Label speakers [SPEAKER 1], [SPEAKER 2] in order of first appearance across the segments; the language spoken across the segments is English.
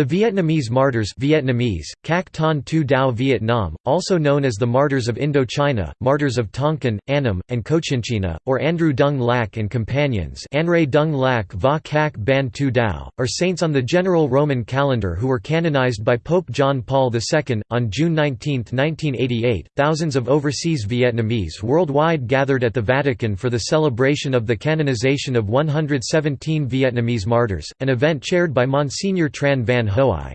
[SPEAKER 1] The Vietnamese martyrs Vietnamese, Cac Ton Tu Dao Vietnam, also known as the Martyrs of Indochina, Martyrs of Tonkin, Annam, and Cochinchina, or Andrew Dung Lac and companions Dung Lac Va Cac Ban Tu Dao, are saints on the general Roman calendar who were canonized by Pope John Paul II. On June 19, 1988, thousands of overseas Vietnamese worldwide gathered at the Vatican for the celebration of the canonization of 117 Vietnamese martyrs, an event chaired by Monsignor Tran Van Hoai.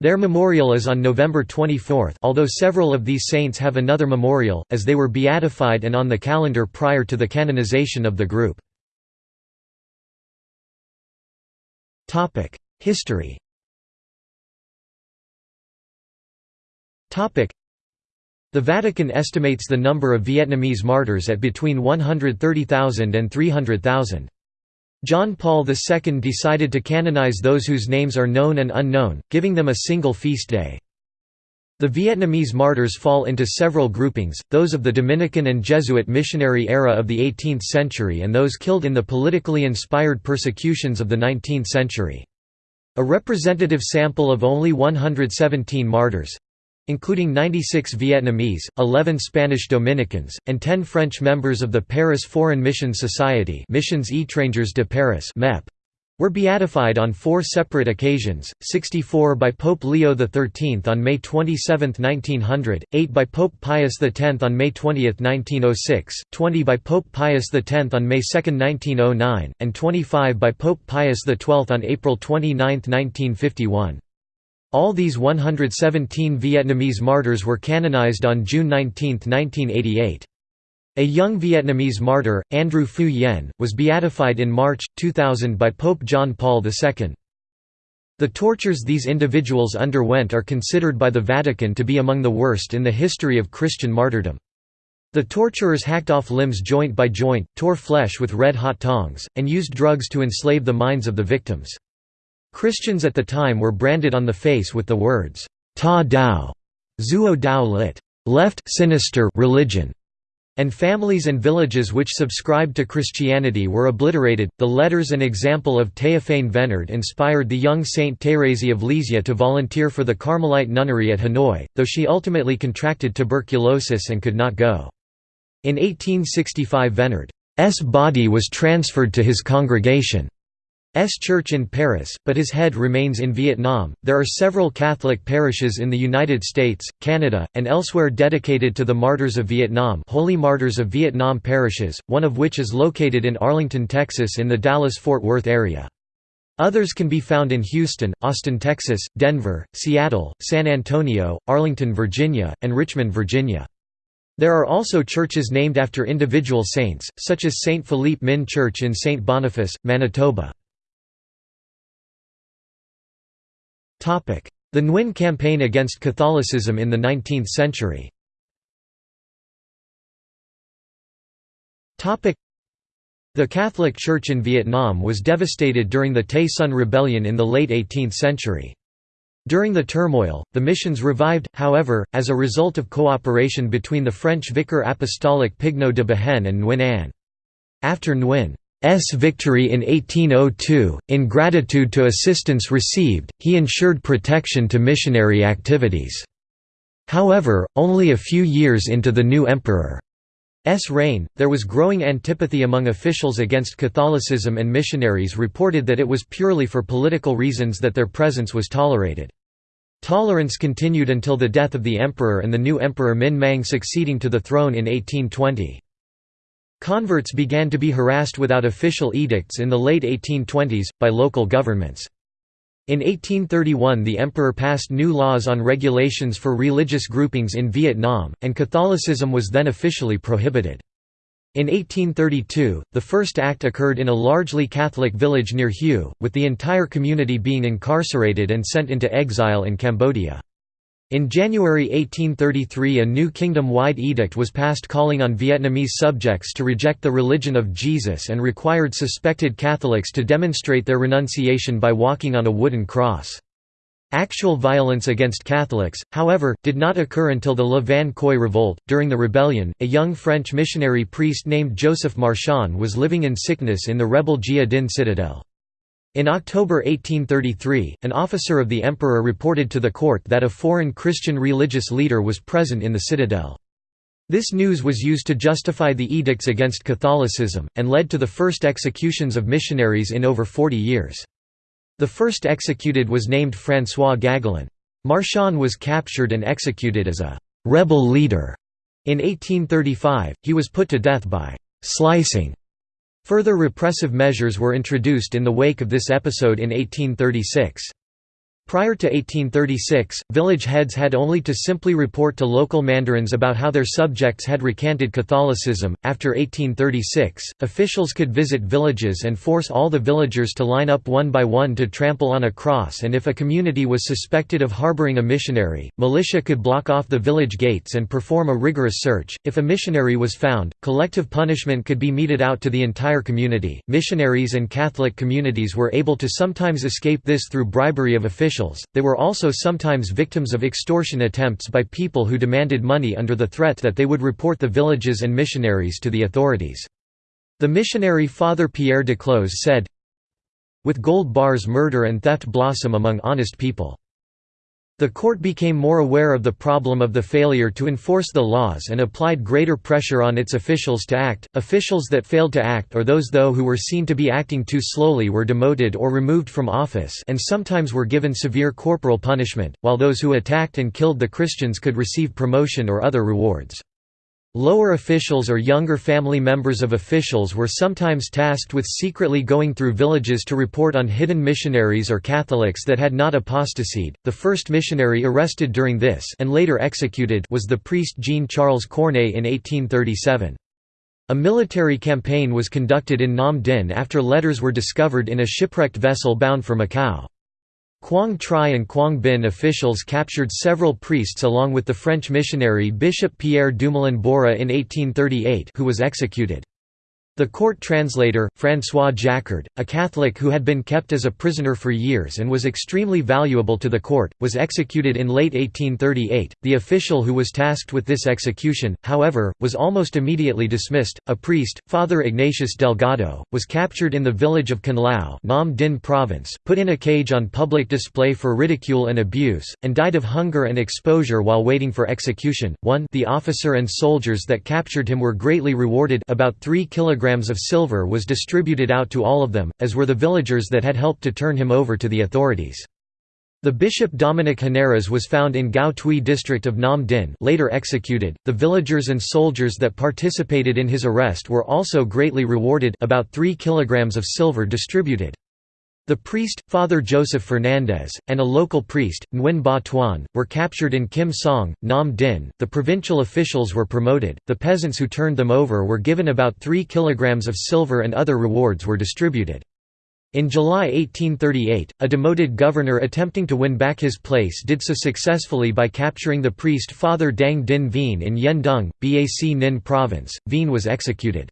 [SPEAKER 1] Their memorial is on November 24 although several of these saints have another memorial, as they were beatified and on the calendar prior to the canonization of the group. History The Vatican estimates the number of Vietnamese martyrs at between 130,000 and 300,000. John Paul II decided to canonize those whose names are known and unknown, giving them a single feast day. The Vietnamese martyrs fall into several groupings, those of the Dominican and Jesuit missionary era of the 18th century and those killed in the politically inspired persecutions of the 19th century. A representative sample of only 117 martyrs, including 96 Vietnamese, 11 Spanish Dominicans, and 10 French members of the Paris Foreign Mission Society Missions Étrangères de Paris MEP, were beatified on four separate occasions, 64 by Pope Leo XIII on May 27, 1900, 8 by Pope Pius X on May 20, 1906, 20 by Pope Pius X on May 2, 1909, and 25 by Pope Pius XII on April 29, 1951. All these 117 Vietnamese martyrs were canonized on June 19, 1988. A young Vietnamese martyr, Andrew Phu Yen, was beatified in March, 2000 by Pope John Paul II. The tortures these individuals underwent are considered by the Vatican to be among the worst in the history of Christian martyrdom. The torturers hacked off limbs joint by joint, tore flesh with red-hot tongs, and used drugs to enslave the minds of the victims. Christians at the time were branded on the face with the words, Ta Dao, Zuo Dao lit. Left sinister religion, and families and villages which subscribed to Christianity were obliterated. The letters and example of Théophane Vénard inspired the young Saint Thérèse of Lisieux to volunteer for the Carmelite nunnery at Hanoi, though she ultimately contracted tuberculosis and could not go. In 1865 Vénard's body was transferred to his congregation. S church in Paris, but his head remains in Vietnam. There are several Catholic parishes in the United States, Canada, and elsewhere dedicated to the martyrs of Vietnam, Holy Martyrs of Vietnam parishes, one of which is located in Arlington, Texas in the Dallas-Fort Worth area. Others can be found in Houston, Austin, Texas, Denver, Seattle, San Antonio, Arlington, Virginia, and Richmond, Virginia. There are also churches named after individual saints, such as St. Philippe Minh Church in St. Boniface, Manitoba. The Nguyen campaign against Catholicism in the 19th century the Catholic Church in Vietnam was devastated during the Tay Son Rebellion in the late 18th century. During the turmoil, the missions revived, however, as a result of cooperation between the French Vicar Apostolic Pigneau de Behaine and Nguyen Anh. After Nguyen victory in 1802, in gratitude to assistance received, he ensured protection to missionary activities. However, only a few years into the new emperor's reign, there was growing antipathy among officials against Catholicism and missionaries reported that it was purely for political reasons that their presence was tolerated. Tolerance continued until the death of the emperor and the new emperor Minh Mang succeeding to the throne in 1820. Converts began to be harassed without official edicts in the late 1820s, by local governments. In 1831 the emperor passed new laws on regulations for religious groupings in Vietnam, and Catholicism was then officially prohibited. In 1832, the first act occurred in a largely Catholic village near Hue, with the entire community being incarcerated and sent into exile in Cambodia. In January 1833 a new kingdom-wide edict was passed calling on Vietnamese subjects to reject the religion of Jesus and required suspected Catholics to demonstrate their renunciation by walking on a wooden cross. Actual violence against Catholics, however, did not occur until the Le Van Khoi revolt. During the rebellion, a young French missionary priest named Joseph Marchand was living in sickness in the rebel Gia citadel. In October 1833, an officer of the emperor reported to the court that a foreign Christian religious leader was present in the citadel. This news was used to justify the edicts against Catholicism, and led to the first executions of missionaries in over 40 years. The first executed was named François Gagelin. Marchand was captured and executed as a «rebel leader». In 1835, he was put to death by «slicing». Further repressive measures were introduced in the wake of this episode in 1836. Prior to 1836, village heads had only to simply report to local mandarins about how their subjects had recanted Catholicism. After 1836, officials could visit villages and force all the villagers to line up one by one to trample on a cross, and if a community was suspected of harboring a missionary, militia could block off the village gates and perform a rigorous search. If a missionary was found, collective punishment could be meted out to the entire community. Missionaries and Catholic communities were able to sometimes escape this through bribery of officials officials, they were also sometimes victims of extortion attempts by people who demanded money under the threat that they would report the villages and missionaries to the authorities. The missionary Father Pierre Duclos said, With gold bars murder and theft blossom among honest people. The court became more aware of the problem of the failure to enforce the laws and applied greater pressure on its officials to act. Officials that failed to act or those though who were seen to be acting too slowly were demoted or removed from office and sometimes were given severe corporal punishment, while those who attacked and killed the Christians could receive promotion or other rewards. Lower officials or younger family members of officials were sometimes tasked with secretly going through villages to report on hidden missionaries or Catholics that had not apostasied. The first missionary arrested during this and later executed was the priest Jean-Charles Cornay in 1837. A military campaign was conducted in Nam Dinh after letters were discovered in a shipwrecked vessel bound for Macau. Quang Tri and Quang Binh officials captured several priests along with the French missionary Bishop Pierre Dumoulin Borie in 1838 who was executed. The court translator, François Jacquard, a Catholic who had been kept as a prisoner for years and was extremely valuable to the court, was executed in late 1838. The official who was tasked with this execution, however, was almost immediately dismissed. A priest, Father Ignatius Delgado, was captured in the village of Canlao, Nam Dinh province, put in a cage on public display for ridicule and abuse, and died of hunger and exposure while waiting for execution. 1 The officer and soldiers that captured him were greatly rewarded about 3 kilograms kilograms of silver was distributed out to all of them, as were the villagers that had helped to turn him over to the authorities. The bishop Dominic Henares was found in Gao Tui district of Nam Dinh later executed. The villagers and soldiers that participated in his arrest were also greatly rewarded about 3 kilograms of silver distributed. The priest, Father Joseph Fernandez, and a local priest, Nguyen Ba Tuan, were captured in Kim Song, Nam Dinh. The provincial officials were promoted, the peasants who turned them over were given about 3 kilograms of silver and other rewards were distributed. In July 1838, a demoted governor attempting to win back his place did so successfully by capturing the priest Father Dang Dinh Vien in Yen Dung, Bac Ninh province. Vien was executed.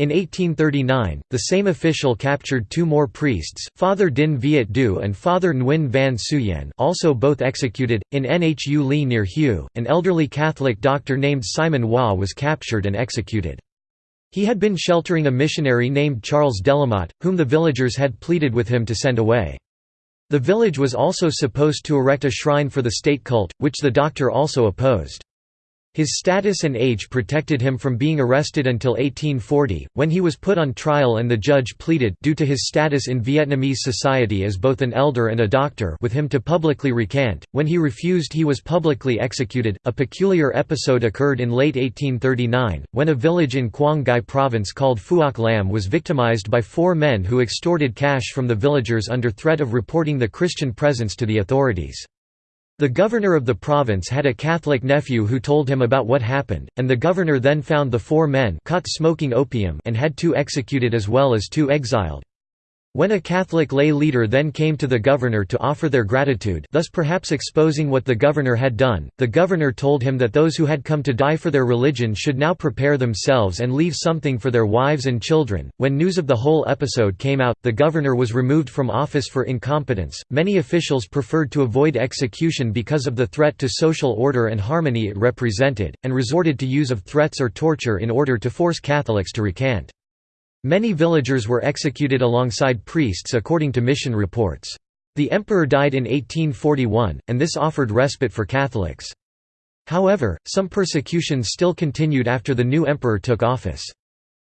[SPEAKER 1] In 1839, the same official captured two more priests, Father Dinh Viet Du and Father Nguyen Van Suyen also both executed. In Nhu Li near Hue, an elderly Catholic doctor named Simon Hua was captured and executed. He had been sheltering a missionary named Charles Delamotte, whom the villagers had pleaded with him to send away. The village was also supposed to erect a shrine for the state cult, which the doctor also opposed. His status and age protected him from being arrested until 1840, when he was put on trial and the judge pleaded due to his status in Vietnamese society as both an elder and a doctor with him to publicly recant. When he refused he was publicly executed. A peculiar episode occurred in late 1839, when a village in Quang Ngai province called Phuoc Lam was victimized by four men who extorted cash from the villagers under threat of reporting the Christian presence to the authorities. The governor of the province had a Catholic nephew who told him about what happened, and the governor then found the four men caught smoking opium and had two executed as well as two exiled. When a Catholic lay leader then came to the governor to offer their gratitude thus perhaps exposing what the governor had done, the governor told him that those who had come to die for their religion should now prepare themselves and leave something for their wives and children. When news of the whole episode came out, the governor was removed from office for incompetence. Many officials preferred to avoid execution because of the threat to social order and harmony it represented, and resorted to use of threats or torture in order to force Catholics to recant. Many villagers were executed alongside priests according to mission reports. The emperor died in 1841, and this offered respite for Catholics. However, some persecutions still continued after the new emperor took office.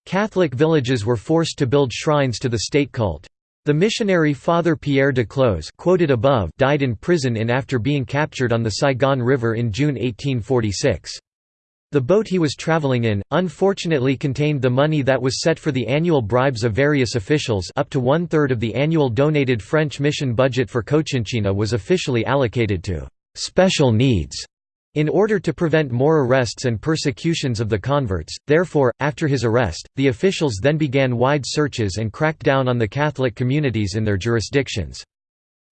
[SPEAKER 1] Catholic villages were forced to build shrines to the state cult. The missionary Father Pierre Duclos quoted above died in prison in after being captured on the Saigon River in June 1846. The boat he was traveling in, unfortunately contained the money that was set for the annual bribes of various officials up to one-third of the annual donated French mission budget for Cochinchina was officially allocated to «special needs» In order to prevent more arrests and persecutions of the converts, therefore, after his arrest, the officials then began wide searches and cracked down on the Catholic communities in their jurisdictions.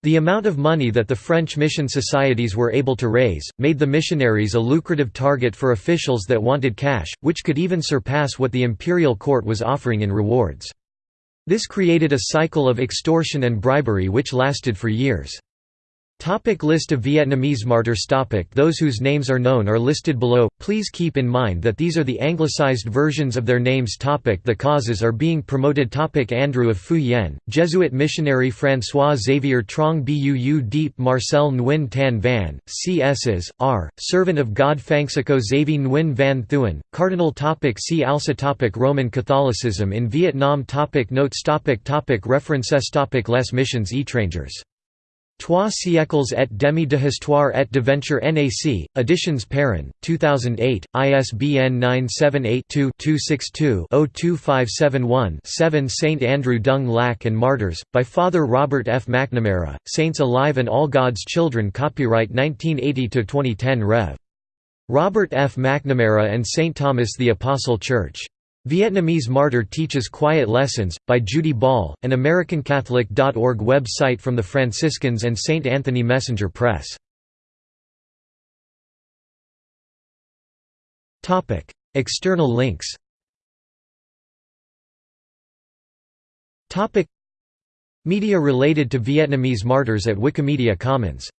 [SPEAKER 1] The amount of money that the French mission societies were able to raise, made the missionaries a lucrative target for officials that wanted cash, which could even surpass what the imperial court was offering in rewards. This created a cycle of extortion and bribery which lasted for years. Topic list of Vietnamese martyrs. Topic Those whose names are known are listed below, please keep in mind that these are the anglicized versions of their names. Topic The causes are being promoted. Topic Andrew of Phu Yen, Jesuit missionary François Xavier Truong Buu Diep Marcel Nguyen Tan Van, C.S.s, R., Servant of God Phangsako Xavier Nguyen Van Thuan, Cardinal. Topic See also. Topic Roman Catholicism in Vietnam. Topic Notes. Topic topic References. Topic Les missions. Étrangères Trois siècles et demi de histoire et d'aventure NAC, Editions Perrin, 2008, ISBN 978-2-262-02571-7 St. Andrew Dung Lac and Martyrs, by Father Robert F. McNamara, Saints Alive and All God's Children Copyright 1980–2010 Rev. Robert F. McNamara and St. Thomas the Apostle Church Vietnamese Martyr Teaches Quiet Lessons, by Judy Ball, an AmericanCatholic.org web-site from the Franciscans and St. Anthony Messenger Press. External links Media related to Vietnamese martyrs at Wikimedia Commons